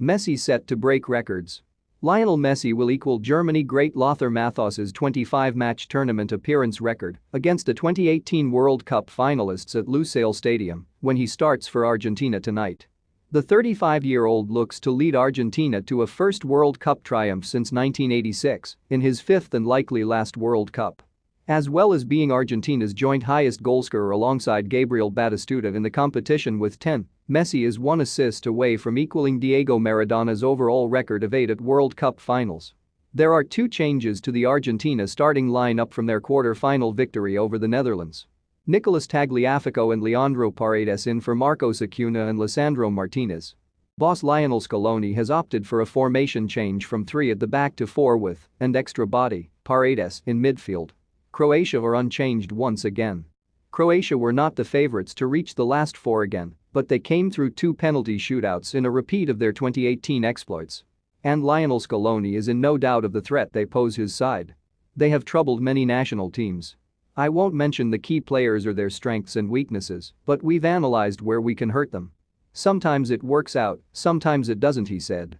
Messi set to break records. Lionel Messi will equal Germany great Lothar Matthäus's 25-match tournament appearance record against the 2018 World Cup finalists at Lusail Stadium when he starts for Argentina tonight. The 35-year-old looks to lead Argentina to a first World Cup triumph since 1986 in his fifth and likely last World Cup. As well as being Argentina's joint highest goalscorer alongside Gabriel Batistuta in the competition with 10, Messi is one assist away from equaling Diego Maradona's overall record of 8 at World Cup finals. There are two changes to the Argentina starting lineup from their quarter-final victory over the Netherlands. Nicolas Tagliafico and Leandro Paredes in for Marcos Acuna and Lisandro Martinez. Boss Lionel Scaloni has opted for a formation change from three at the back to four with, and extra body, Paredes in midfield. Croatia are unchanged once again. Croatia were not the favorites to reach the last four again, but they came through two penalty shootouts in a repeat of their 2018 exploits. And Lionel Scaloni is in no doubt of the threat they pose his side. They have troubled many national teams. I won't mention the key players or their strengths and weaknesses, but we've analyzed where we can hurt them. Sometimes it works out, sometimes it doesn't he said.